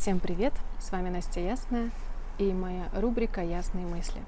Всем привет! С вами Настя Ясная и моя рубрика «Ясные мысли».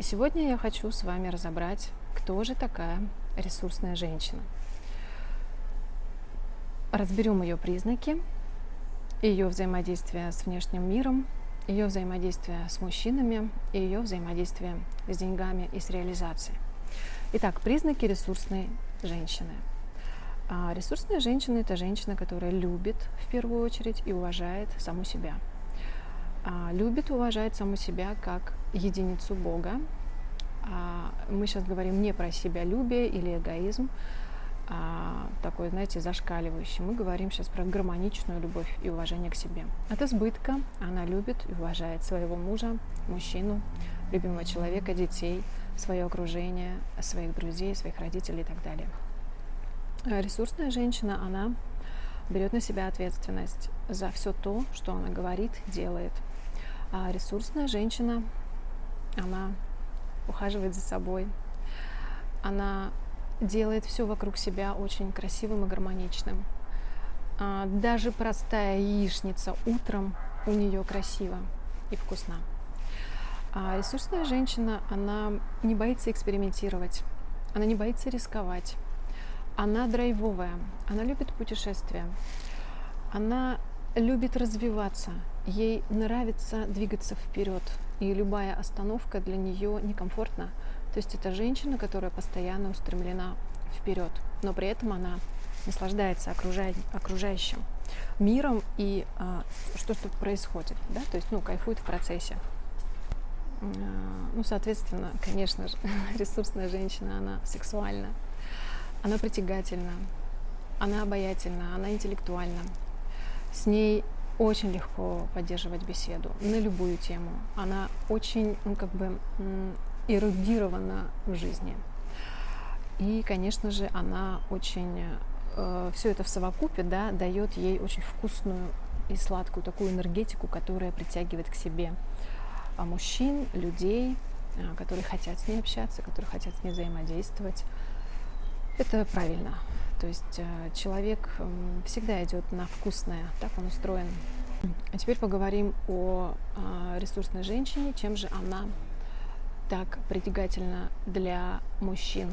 И сегодня я хочу с вами разобрать, кто же такая ресурсная женщина. Разберем ее признаки, ее взаимодействие с внешним миром, ее взаимодействие с мужчинами и ее взаимодействие с деньгами и с реализацией. Итак, признаки ресурсной женщины – а ресурсная женщина – это женщина, которая любит в первую очередь и уважает саму себя. А, любит, уважает саму себя как единицу Бога. А, мы сейчас говорим не про себя любие или эгоизм, а, такой, знаете, зашкаливающий. Мы говорим сейчас про гармоничную любовь и уважение к себе. От избытка она любит и уважает своего мужа, мужчину, любимого человека, детей, свое окружение, своих друзей, своих родителей и так далее. Э, ресурсная женщина, она берет на себя ответственность за все то, что она говорит, делает. А ресурсная женщина, она ухаживает за собой, она делает все вокруг себя очень красивым и гармоничным. А даже простая яичница утром у нее красиво и вкусна. А ресурсная женщина, она не боится экспериментировать, она не боится рисковать, она драйвовая, она любит путешествия, она любит развиваться, ей нравится двигаться вперед, и любая остановка для нее некомфортна. То есть это женщина, которая постоянно устремлена вперед, но при этом она наслаждается окружающим миром и а, что что происходит, да, то есть, ну, кайфует в процессе. А, ну, соответственно, конечно же, ресурсная женщина, она сексуальна, она притягательна, она обаятельна, она интеллектуальна. С ней очень легко поддерживать беседу на любую тему. Она очень, ну, как бы, эрудирована в жизни. И, конечно же, она очень э, все это в совокупе да, дает ей очень вкусную и сладкую такую энергетику, которая притягивает к себе а мужчин, людей, э, которые хотят с ней общаться, которые хотят с ней взаимодействовать. Это правильно. То есть э, человек всегда идет на вкусное, так он устроен. А теперь поговорим о а, ресурсной женщине, чем же она так притягательна для мужчин.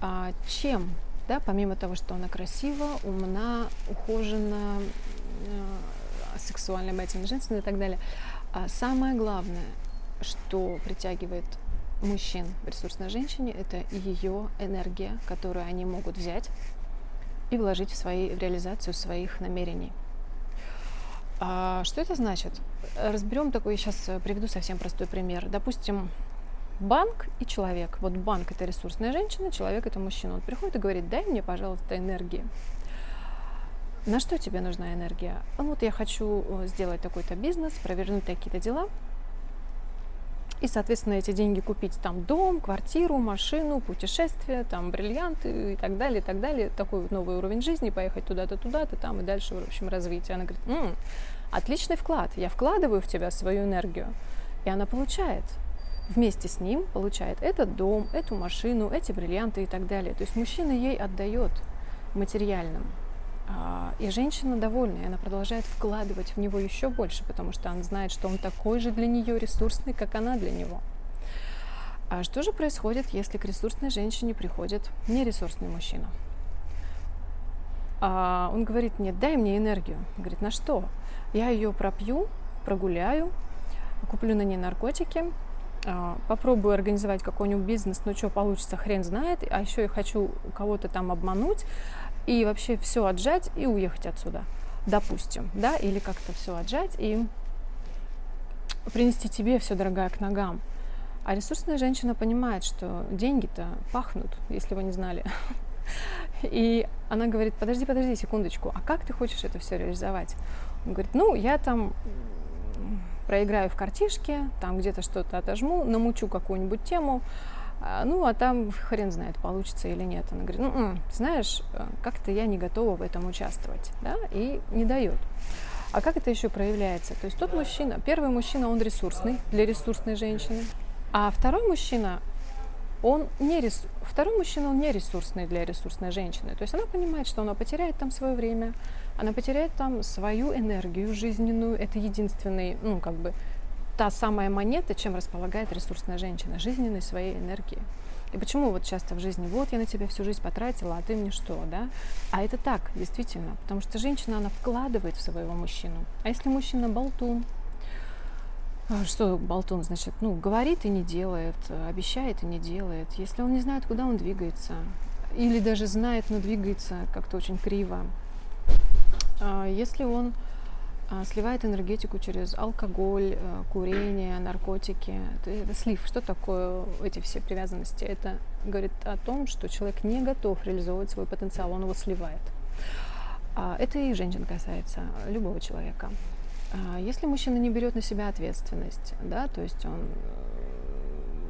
А чем, да, помимо того, что она красива, умна, ухожена, э, сексуальная, обаятельная, женственная и так далее, а самое главное, что притягивает мужчин в ресурсной женщине – это ее энергия, которую они могут взять и вложить в, свои, в реализацию своих намерений. А что это значит? Разберем такой, сейчас приведу совсем простой пример. Допустим, банк и человек. Вот банк – это ресурсная женщина, человек – это мужчина. Он приходит и говорит, дай мне, пожалуйста, энергии. На что тебе нужна энергия? Ну, вот я хочу э, сделать такой-то бизнес, провернуть такие-то дела – и, соответственно, эти деньги купить там дом, квартиру, машину, путешествие, там бриллианты и так далее, и так далее. Такой вот новый уровень жизни, поехать туда-то, туда-то, там и дальше, в общем, развитие. Она говорит, М, отличный вклад, я вкладываю в тебя свою энергию. И она получает вместе с ним получает этот дом, эту машину, эти бриллианты и так далее. То есть мужчина ей отдает материальным. А, и женщина довольна, она продолжает вкладывать в него еще больше, потому что она знает, что он такой же для нее ресурсный, как она для него. А что же происходит, если к ресурсной женщине приходит нересурсный мужчина? А он говорит мне, дай мне энергию. Говорит, на что? Я ее пропью, прогуляю, куплю на ней наркотики, а, попробую организовать какой-нибудь бизнес, но что получится, хрен знает, а еще я хочу кого-то там обмануть, и вообще все отжать и уехать отсюда, допустим, да, или как-то все отжать и принести тебе все дорогая к ногам. А ресурсная женщина понимает, что деньги-то пахнут, если вы не знали. И она говорит, подожди, подожди секундочку, а как ты хочешь это все реализовать? Он говорит, ну, я там проиграю в картишке, там где-то что-то отожму, намучу какую-нибудь тему, ну, а там хрен знает, получится или нет. Она говорит, ну, знаешь, э, как-то я не готова в этом участвовать, да, и не дает. А как это еще проявляется? То есть тот мужчина, первый мужчина, он ресурсный для ресурсной женщины, а второй мужчина, он не ресурсный второй мужчина, он не ресурсный для ресурсной женщины. То есть она понимает, что она потеряет там свое время, она потеряет там свою энергию жизненную. Это единственный, ну, как бы, та самая монета, чем располагает ресурсная женщина, жизненной своей энергией. И почему вот часто в жизни, вот я на тебя всю жизнь потратила, а ты мне что, да? А это так, действительно, потому что женщина, она вкладывает в своего мужчину. А если мужчина болтун, а, что болтун, значит, ну, говорит и не делает, обещает и не делает. Если он не знает, куда он двигается, или даже знает, но двигается как-то очень криво, а, если он сливает энергетику через алкоголь, э, курение, наркотики. Это слив. Что такое эти все привязанности? Это говорит о том, что человек не готов реализовывать свой потенциал, он его сливает. А, это и женщин касается, любого человека. А, если мужчина не берет на себя ответственность, да, то есть он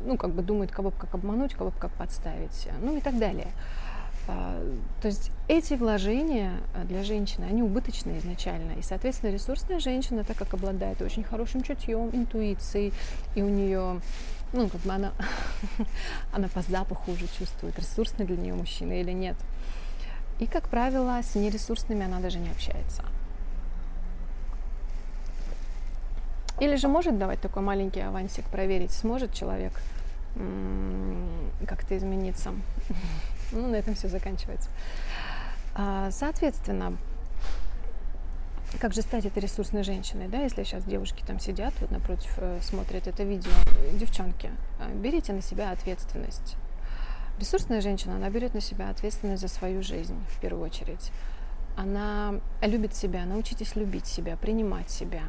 ну, как бы думает, кого бы как обмануть, кого бы как подставить, ну и так далее – а, то есть эти вложения а, для женщины, они убыточные изначально. И, соответственно, ресурсная женщина, так как обладает очень хорошим чутьем, интуицией, и у нее, ну, как бы она, она по запаху уже чувствует, ресурсный для нее мужчина или нет. И, как правило, с нересурсными она даже не общается. Или же может давать такой маленький авансик, проверить, сможет человек как-то измениться. Ну, на этом все заканчивается. А, соответственно, как же стать этой ресурсной женщиной, да, если сейчас девушки там сидят, вот напротив э, смотрят это видео, девчонки, а, берите на себя ответственность. Ресурсная женщина, она берет на себя ответственность за свою жизнь в первую очередь. Она любит себя, научитесь любить себя, принимать себя,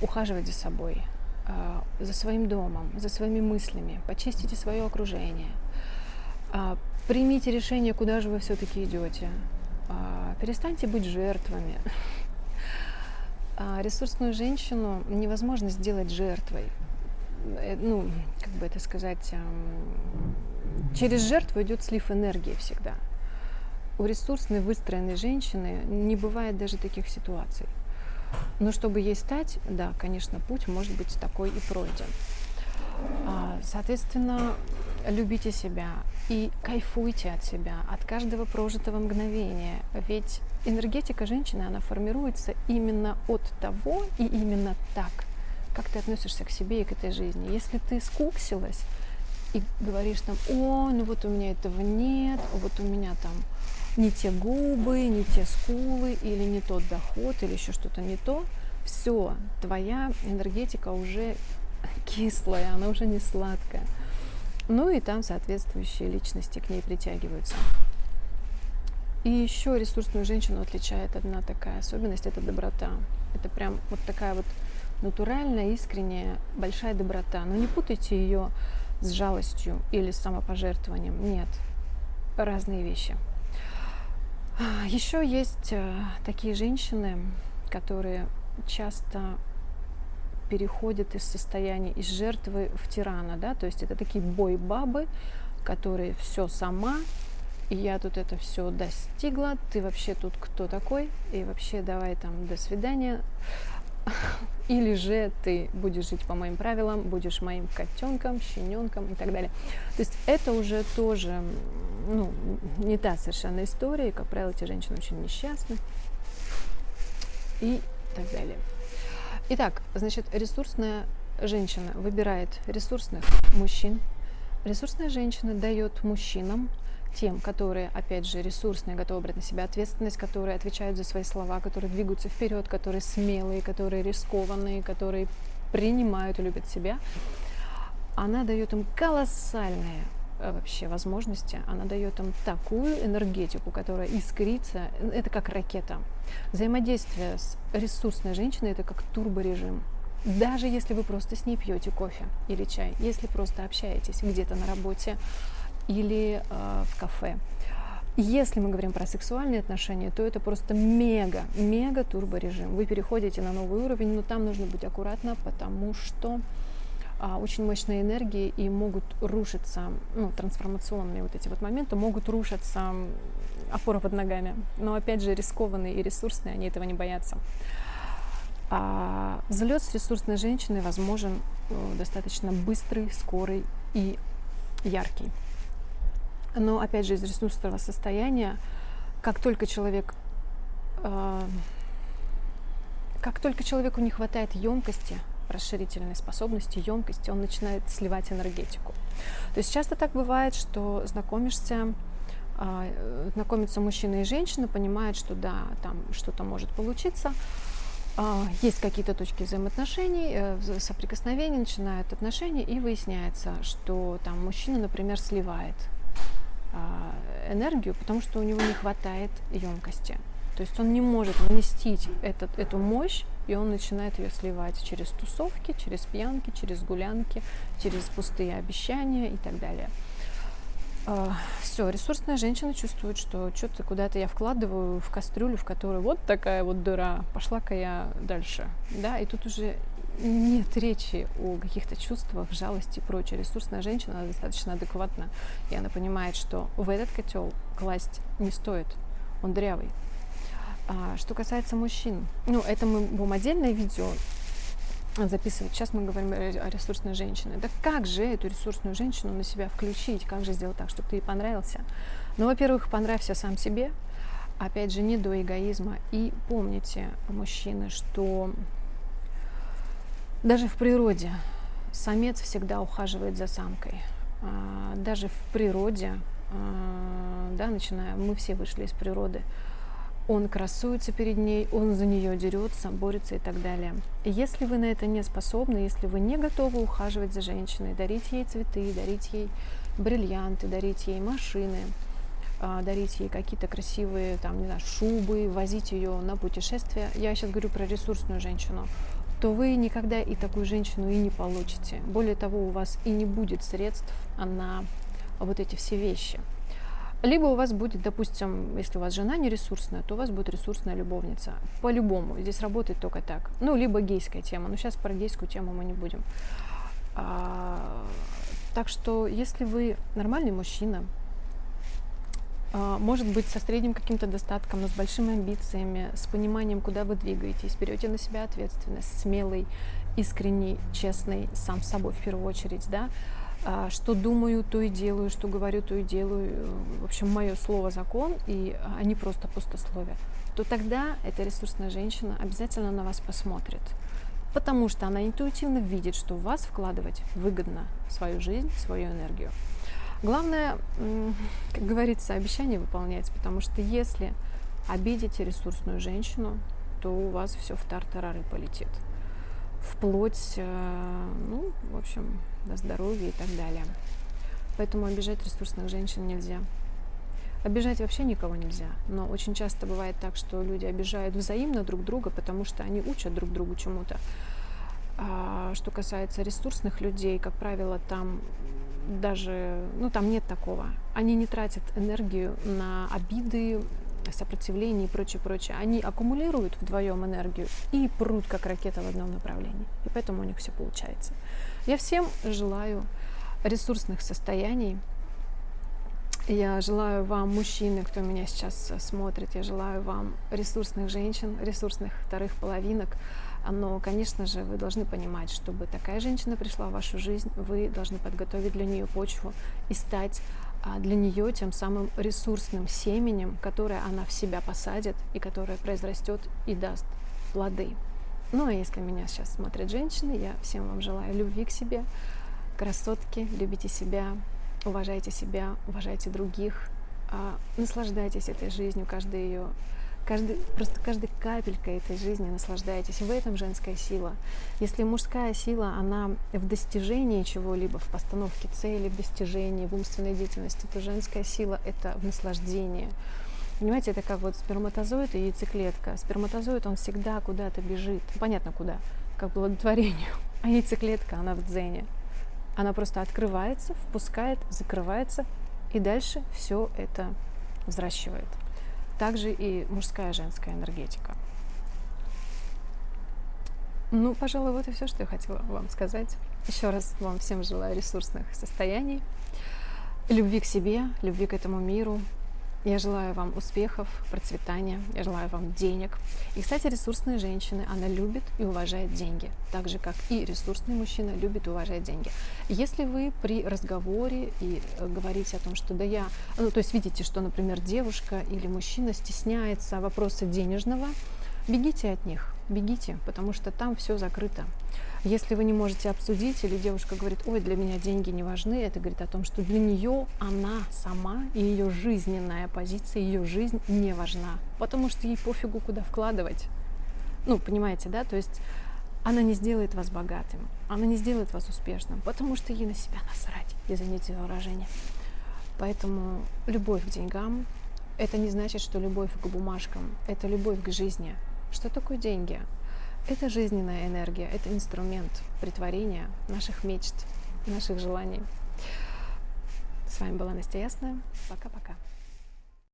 ухаживать за собой, а, за своим домом, за своими мыслями, почистите свое окружение, Примите решение, куда же вы все-таки идете. А, перестаньте быть жертвами. А, ресурсную женщину невозможно сделать жертвой. Э, ну, как бы это сказать, через жертву идет слив энергии всегда. У ресурсной выстроенной женщины не бывает даже таких ситуаций. Но чтобы ей стать, да, конечно, путь может быть такой и пройден. А, соответственно, любите себя и кайфуйте от себя, от каждого прожитого мгновения. Ведь энергетика женщины, она формируется именно от того и именно так, как ты относишься к себе и к этой жизни. Если ты скуксилась и говоришь там, о, ну вот у меня этого нет, вот у меня там не те губы, не те скулы, или не тот доход, или еще что-то не то, все, твоя энергетика уже кислая, она уже не сладкая. Ну и там соответствующие личности к ней притягиваются. И еще ресурсную женщину отличает одна такая особенность – это доброта. Это прям вот такая вот натуральная, искренняя, большая доброта. Но не путайте ее с жалостью или с самопожертвованием. Нет, разные вещи. Еще есть э, такие женщины, которые часто переходит из состояния из жертвы в тирана, да, то есть это такие бой-бабы, которые все сама, и я тут это все достигла, ты вообще тут кто такой, и вообще давай там до свидания, или же ты будешь жить по моим правилам, будешь моим котенком, щененком и так далее. То есть это уже тоже ну, не та совершенно история, и, как правило, эти женщины очень несчастны и так далее. Итак, значит, ресурсная женщина выбирает ресурсных мужчин. Ресурсная женщина дает мужчинам, тем, которые, опять же, ресурсные, готовы брать на себя ответственность, которые отвечают за свои слова, которые двигаются вперед, которые смелые, которые рискованные, которые принимают и любят себя, она дает им колоссальные вообще возможности, она дает им такую энергетику, которая искрится, это как ракета. Взаимодействие с ресурсной женщиной это как турборежим. Даже если вы просто с ней пьете кофе или чай, если просто общаетесь где-то на работе или э, в кафе. Если мы говорим про сексуальные отношения, то это просто мега, мега турборежим. Вы переходите на новый уровень, но там нужно быть аккуратно, потому что очень мощные энергии и могут рушиться, ну, трансформационные вот эти вот моменты, могут рушиться опора под ногами. Но опять же, рискованные и ресурсные, они этого не боятся. А взлет с ресурсной женщиной возможен э, достаточно быстрый, скорый и яркий. Но опять же, из ресурсного состояния, как только человек э, как только человеку не хватает емкости, расширительной способности, емкости, он начинает сливать энергетику. То есть часто так бывает, что знакомишься, э, знакомятся мужчина и женщина, понимают, что да, там что-то может получиться, э, есть какие-то точки взаимоотношений, э, соприкосновений, начинают отношения, и выясняется, что там мужчина, например, сливает а, энергию, потому что у него не хватает емкости. То есть он не может вместить этот, эту мощь, и он начинает ее сливать через тусовки, через пьянки, через гулянки, через пустые обещания и так далее. А, Все, ресурсная женщина чувствует, что что-то куда-то я вкладываю в кастрюлю, в которую вот такая вот дыра, пошла-ка я дальше. Да, и тут уже нет речи о каких-то чувствах, жалости и прочее. Ресурсная женщина она достаточно адекватна, и она понимает, что в этот котел класть не стоит, он дрявый. А, что касается мужчин, ну, это мы будем отдельное видео записывать. Сейчас мы говорим о ресурсной женщине. Да как же эту ресурсную женщину на себя включить? Как же сделать так, чтобы ты ей понравился? Ну, во-первых, понравься сам себе. Опять же, не до эгоизма. И помните, мужчины, что даже в природе самец всегда ухаживает за самкой. А, даже в природе, а, да, начиная, мы все вышли из природы, он красуется перед ней, он за нее дерется, борется и так далее. Если вы на это не способны, если вы не готовы ухаживать за женщиной, дарить ей цветы, дарить ей бриллианты, дарить ей машины, а, дарить ей какие-то красивые, там, не знаю, шубы, возить ее на путешествия. Я сейчас говорю про ресурсную женщину то вы никогда и такую женщину и не получите. Более того, у вас и не будет средств на вот эти все вещи. Либо у вас будет, допустим, если у вас жена не ресурсная, то у вас будет ресурсная любовница. По-любому. Здесь работает только так. Ну, либо гейская тема. Но сейчас про гейскую тему мы не будем. А, так что, если вы нормальный мужчина, а, может быть, со средним каким-то достатком, но с большими амбициями, с пониманием, куда вы двигаетесь, берете на себя ответственность, смелый, искренний, честный, сам собой в первую очередь, да, что думаю, то и делаю, что говорю, то и делаю, в общем, мое слово закон, и а не просто пустословие, то тогда эта ресурсная женщина обязательно на вас посмотрит, потому что она интуитивно видит, что в вас вкладывать выгодно свою жизнь, свою энергию. Главное, как говорится, обещание выполнять, потому что если обидите ресурсную женщину, то у вас все в тартарары полетит. Вплоть, э, ну, в общем, до здоровья и так далее. Поэтому обижать ресурсных женщин нельзя. Обижать вообще никого нельзя, но очень часто бывает так, что люди обижают взаимно друг друга, потому что они учат друг другу чему-то. А что касается ресурсных людей, как правило, там даже, ну там нет такого. Они не тратят энергию на обиды, сопротивление и прочее, прочее. Они аккумулируют вдвоем энергию и прут, как ракета в одном направлении. И поэтому у них все получается. Я всем желаю ресурсных состояний. Я желаю вам, мужчины, кто меня сейчас смотрит, я желаю вам ресурсных женщин, ресурсных вторых половинок, но, конечно же, вы должны понимать, чтобы такая женщина пришла в вашу жизнь, вы должны подготовить для нее почву и стать для нее тем самым ресурсным семенем, которое она в себя посадит и которое произрастет и даст плоды. Ну а если меня сейчас смотрят женщины, я всем вам желаю любви к себе, красотки, любите себя, уважайте себя, уважайте других, а, наслаждайтесь этой жизнью, каждый ее Каждый, просто каждой капелькой этой жизни наслаждайтесь. В этом женская сила. Если мужская сила, она в достижении чего-либо, в постановке цели, в достижении, в умственной деятельности, то женская сила — это в наслаждении. Понимаете, это как вот сперматозоид и яйцеклетка. Сперматозоид, он всегда куда-то бежит. Понятно куда, как благотворению. А яйцеклетка, она в дзене. Она просто открывается, впускает, закрывается, и дальше все это взращивает также и мужская и женская энергетика. Ну, пожалуй, вот и все, что я хотела вам сказать. Еще раз вам всем желаю ресурсных состояний, любви к себе, любви к этому миру, Я желаю вам успехов, процветания, я желаю вам денег. И, кстати, ресурсные женщины, она любит и уважает деньги, так же, как и ресурсный мужчина любит и уважает деньги. Если вы при разговоре и э, говорите о том, что да я, ну, то есть видите, что, например, девушка или мужчина стесняется вопроса денежного, бегите от них, бегите, потому что там все закрыто. Если вы не можете обсудить, или девушка говорит, ой, для меня деньги не важны, это говорит о том, что для нее она сама и ее жизненная позиция, ее жизнь не важна, потому что ей пофигу, куда вкладывать. Ну, понимаете, да? То есть она не сделает вас богатым, она не сделает вас успешным, потому что ей на себя насрать, извините за выражение. Поэтому любовь к деньгам – это не значит, что любовь к бумажкам, это любовь к жизни. Что такое деньги? Это жизненная энергия, это инструмент притворения наших мечт, наших желаний. С вами была Настя Ясная. Пока-пока.